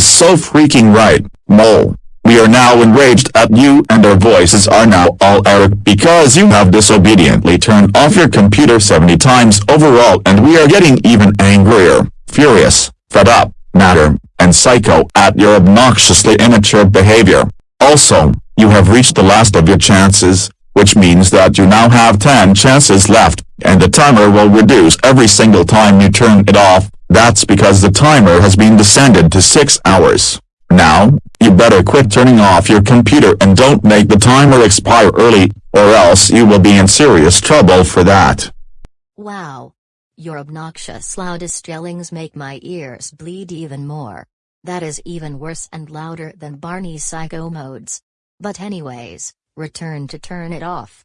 Is so freaking right, Mole. We are now enraged at you and our voices are now all Eric because you have disobediently turned off your computer 70 times overall and we are getting even angrier, furious, fed up, matter, and psycho at your obnoxiously immature behavior. Also, you have reached the last of your chances, which means that you now have 10 chances left, and the timer will reduce every single time you turn it off, that's because the timer has been descended to 6 hours. Now, you better quit turning off your computer and don't make the timer expire early, or else you will be in serious trouble for that. Wow. Your obnoxious loudest yellings make my ears bleed even more. That is even worse and louder than Barney's psycho modes. But anyways, return to turn it off.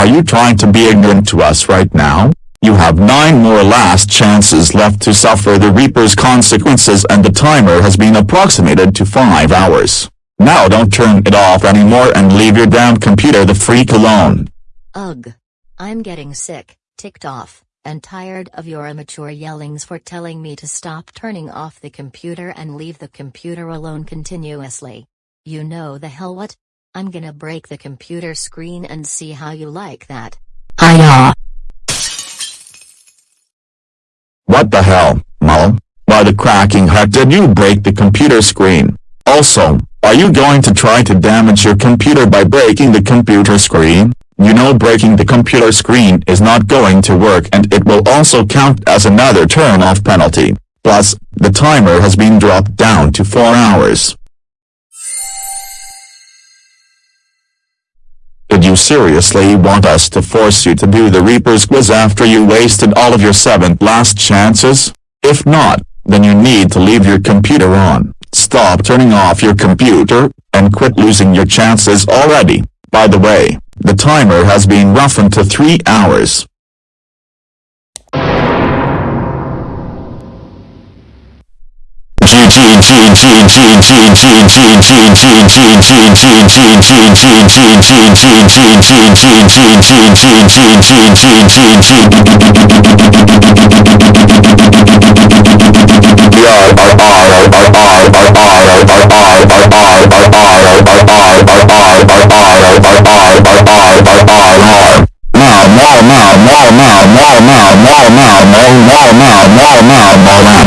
Are you trying to be ignorant to us right now? You have nine more last chances left to suffer the Reaper's consequences and the timer has been approximated to 5 hours. Now don't turn it off anymore and leave your damn computer the freak alone. Ugh. I'm getting sick, ticked off, and tired of your immature yellings for telling me to stop turning off the computer and leave the computer alone continuously. You know the hell what? I'm gonna break the computer screen and see how you like that. Hiya! What the hell, Mom? Why the cracking heck did you break the computer screen? Also, are you going to try to damage your computer by breaking the computer screen? You know breaking the computer screen is not going to work and it will also count as another turn-off penalty. Plus, the timer has been dropped down to 4 hours. Did you seriously want us to force you to do the Reaper's quiz after you wasted all of your seventh last chances? If not, then you need to leave your computer on, stop turning off your computer, and quit losing your chances already. By the way, the timer has been roughened to 3 hours. A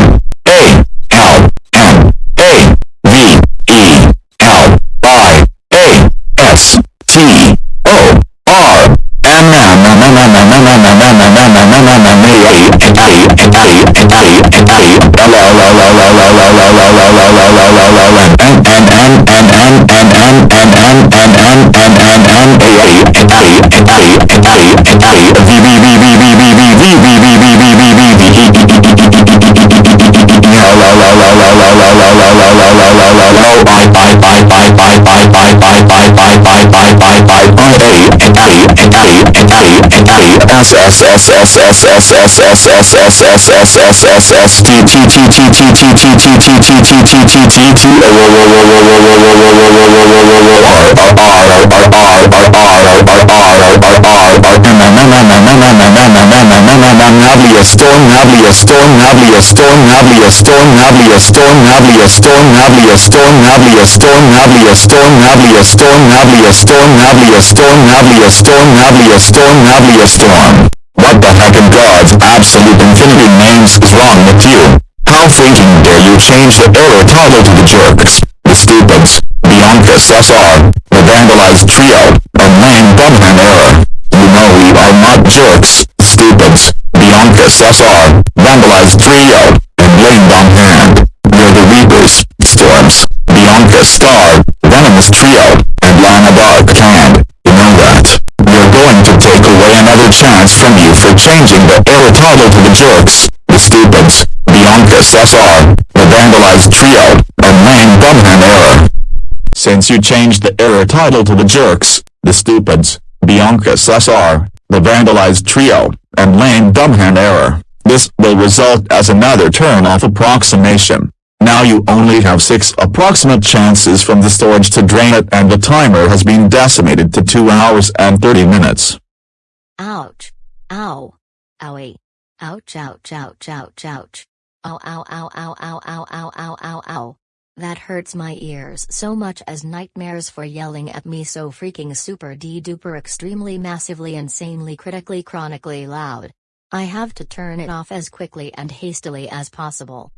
S S S S S S S S S S S S T T T T T T T T T T T T T T T T Navlia storm Navlia storm Navlia storm Navlia storm Navlia storm Navlia storm Navlia storm Navlia storm Navlia storm Navlia storm Navlia storm Navlia storm Navlia storm Navlia storm Navlia storm What the heck in God's absolute infinity names is wrong with you? How freaking dare you change the error title to the jerks, the stupids, Bianca SSR, the vandalized trio, and lame Bumham error. You know we are not jerks, stupids, Bianca SSR, vandalized trio, jerks, the stupids, Bianca SSR, the vandalized trio, and lame Bumham error. Since you changed the error title to the jerks, the stupids, Bianca SSR, the vandalized trio, and lame Dumham error, this will result as another turn-off approximation. Now you only have 6 approximate chances from the storage to drain it and the timer has been decimated to 2 hours and 30 minutes. Ouch. Ow. Owie. Ouch ouch ouch ouch ouch. Ow ow ow ow ow ow ow ow ow ow. That hurts my ears so much as nightmares for yelling at me so freaking super duper extremely massively insanely critically chronically loud. I have to turn it off as quickly and hastily as possible.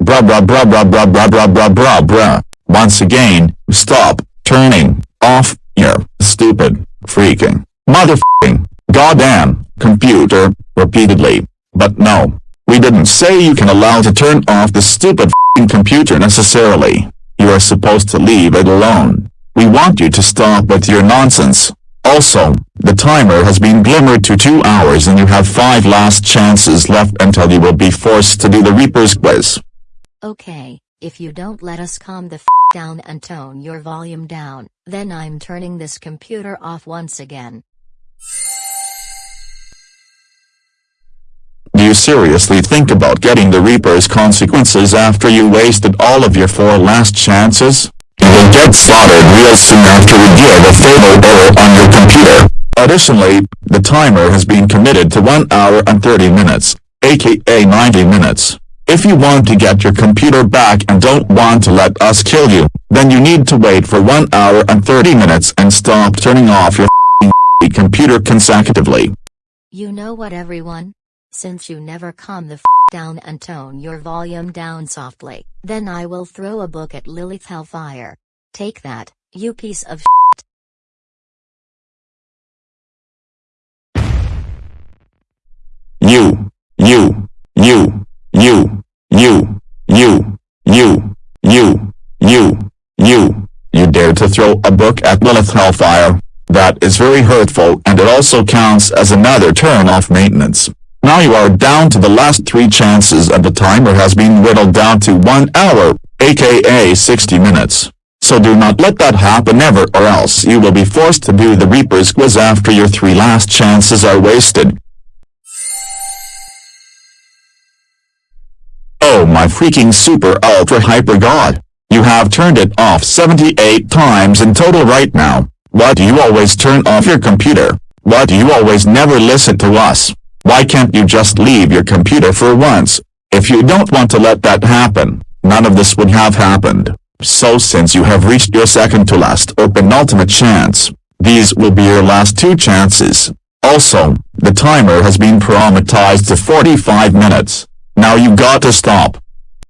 Bruh bruh bruh bruh bruh bruh bruh bruh bruh bruh. Once again, stop turning off your stupid freaking motherfucking goddamn computer repeatedly. But no, we didn't say you can allow to turn off the stupid computer necessarily. You are supposed to leave it alone. We want you to stop with your nonsense. Also, the timer has been glimmered to 2 hours and you have 5 last chances left until you will be forced to do the Reaper's quiz. Okay, if you don't let us calm the f down and tone your volume down, then I'm turning this computer off once again. Do you seriously think about getting the Reaper's consequences after you wasted all of your four last chances? You will get slaughtered real soon after you give a fatal error on your computer. Additionally, the timer has been committed to 1 hour and 30 minutes, aka 90 minutes. If you want to get your computer back and don't want to let us kill you, then you need to wait for 1 hour and 30 minutes and stop turning off your computer consecutively. You know what everyone? Since you never calm the f down and tone your volume down softly, then I will throw a book at Lilith Hellfire. Take that, you piece of shit. You, you, you, you, you, you, you, you, you, you, you dare to throw a book at Lilith Hellfire. That is very hurtful and it also counts as another turn off maintenance. Now you are down to the last three chances and the timer has been whittled down to one hour, aka 60 minutes. So do not let that happen ever or else you will be forced to do the Reaper's quiz after your three last chances are wasted. Oh my freaking super ultra hyper god. You have turned it off 78 times in total right now. Why do you always turn off your computer? Why do you always never listen to us? Why can't you just leave your computer for once? If you don't want to let that happen, none of this would have happened. So since you have reached your second to last or penultimate chance, these will be your last two chances. Also, the timer has been parameterized to 45 minutes. Now you got to stop.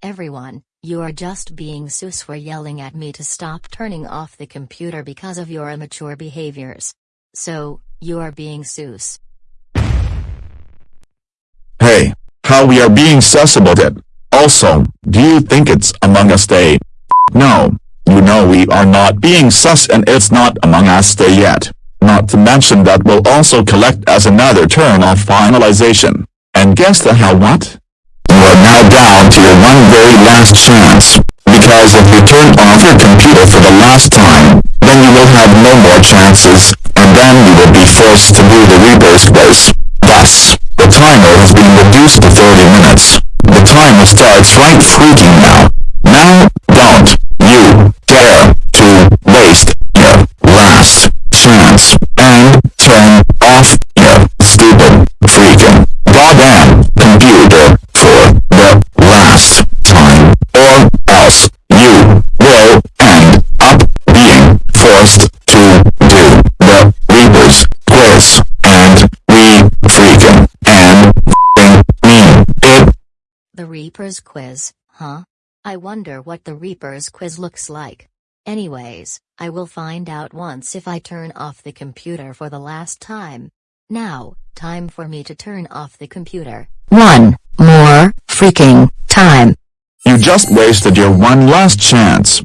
Everyone, you are just being sus for yelling at me to stop turning off the computer because of your immature behaviors. So, you are being sus. Hey, how we are being sus about it. Also, do you think it's Among Us Day? No, you know we are not being sus and it's not Among Us Day yet. Not to mention that we'll also collect as another turn off finalization. And guess the hell what? Are now down to your one very last chance. Because if you turn off your computer for the last time, then you will have no more chances, and then you will be forced to do the Reaper's quiz. Thus, the timer has been reduced to 30 minutes. The timer starts right freaking. Now, don't you dare to waste your last chance and turn off your stupid freaking goddamn computer for the last time or else you will end up being forced to do the Reaper's quiz and we freaking and f***ing mean it. The Reaper's quiz, huh? I wonder what the Reaper's quiz looks like. Anyways, I will find out once if I turn off the computer for the last time. Now, time for me to turn off the computer. One more freaking time. You just wasted your one last chance.